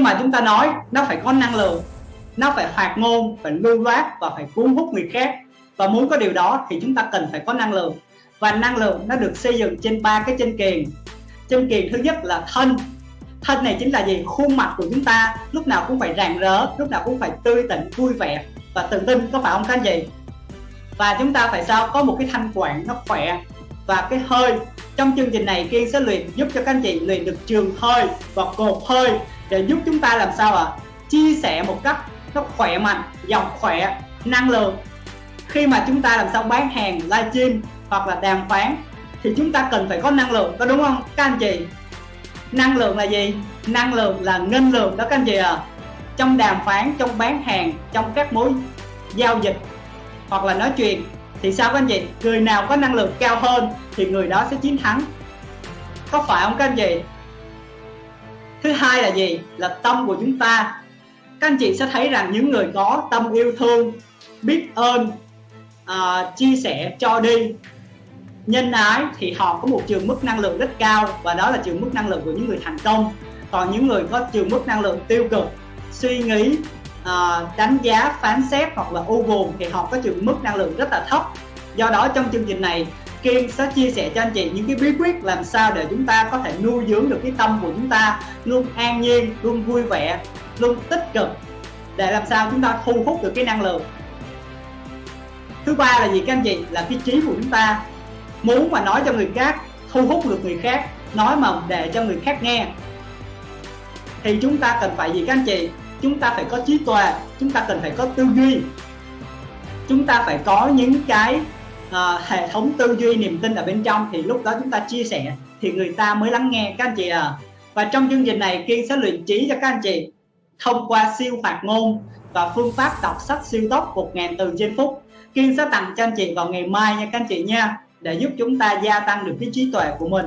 mà chúng ta nói, nó phải có năng lượng, nó phải hoạt ngôn, phải lưu loát và phải cuốn hút người khác. Và muốn có điều đó thì chúng ta cần phải có năng lượng. Và năng lượng nó được xây dựng trên ba cái chân kiền chân kiền thứ nhất là thân. Thân này chính là gì? Khuôn mặt của chúng ta. Lúc nào cũng phải rạng rỡ, lúc nào cũng phải tươi tỉnh, vui vẻ. Và tự tin, có phải không các anh chị? Và chúng ta phải sao? Có một cái thanh quản nó khỏe. Và cái hơi. Trong chương trình này, kiên sẽ luyện giúp cho các anh chị luyện được trường hơi và cột hơi để giúp chúng ta làm sao ạ? À? chia sẻ một cách nó khỏe mạnh dòng khỏe, năng lượng. Khi mà chúng ta làm sao bán hàng, livestream hoặc là đàm phán, thì chúng ta cần phải có năng lượng, có đúng không? Các anh chị? Năng lượng là gì? Năng lượng là ngân lượng đó, các anh chị à trong đàm phán, trong bán hàng, trong các mối giao dịch hoặc là nói chuyện, thì sao các anh chị? Người nào có năng lượng cao hơn thì người đó sẽ chiến thắng. Có phải không các anh chị? Thứ hai là gì? Là tâm của chúng ta. Các anh chị sẽ thấy rằng những người có tâm yêu thương biết ơn à, chia sẻ cho đi nhân ái thì họ có một trường mức năng lượng rất cao và đó là trường mức năng lượng của những người thành công. Còn những người có trường mức năng lượng tiêu cực suy nghĩ uh, đánh giá phán xét hoặc là u buồn thì họ có trường mức năng lượng rất là thấp. Do đó trong chương trình này Kim sẽ chia sẻ cho anh chị những cái bí quyết làm sao để chúng ta có thể nuôi dưỡng được cái tâm của chúng ta luôn an nhiên, luôn vui vẻ, luôn tích cực để làm sao chúng ta thu hút được cái năng lượng. Thứ ba là gì các anh chị? Là cái trí của chúng ta. Muốn mà nói cho người khác thu hút được người khác nói mà để cho người khác nghe. Thì chúng ta cần phải gì các anh chị? Chúng ta phải có trí tuệ chúng ta cần phải có tư duy. Chúng ta phải có những cái uh, hệ thống tư duy niềm tin ở bên trong thì lúc đó chúng ta chia sẻ thì người ta mới lắng nghe. Các anh chị à và trong chương trình này kiên sẽ luyện trí cho các anh chị thông qua siêu phạt ngôn và phương pháp đọc sách siêu tốc 1.000 từ trên phút. Kiên sẽ tặng cho anh chị vào ngày mai nha các anh chị nha để giúp chúng ta gia tăng được cái trí tuệ của mình.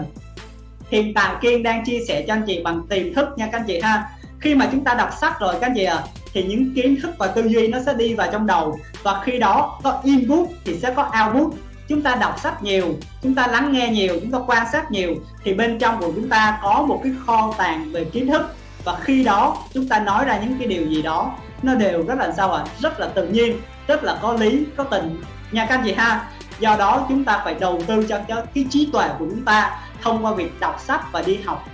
Hiện tại kiên đang chia sẻ cho anh chị bằng tiềm thức nha các anh chị ha. Khi mà chúng ta đọc sách rồi các anh chị ạ à, thì những kiến thức và tư duy nó sẽ đi vào trong đầu. Và khi đó có input thì sẽ có output. Chúng ta đọc sách nhiều chúng ta lắng nghe nhiều chúng ta quan sát nhiều thì bên trong của chúng ta có một cái kho tàng về kiến thức. Và khi đó chúng ta nói ra những cái điều gì đó nó đều rất là sao ạ? À? rất là tự nhiên rất là có lý có tình. Nha các anh chị ha do đó chúng ta phải đầu tư cho, cho cái trí tuệ của chúng ta thông qua việc đọc sách và đi học.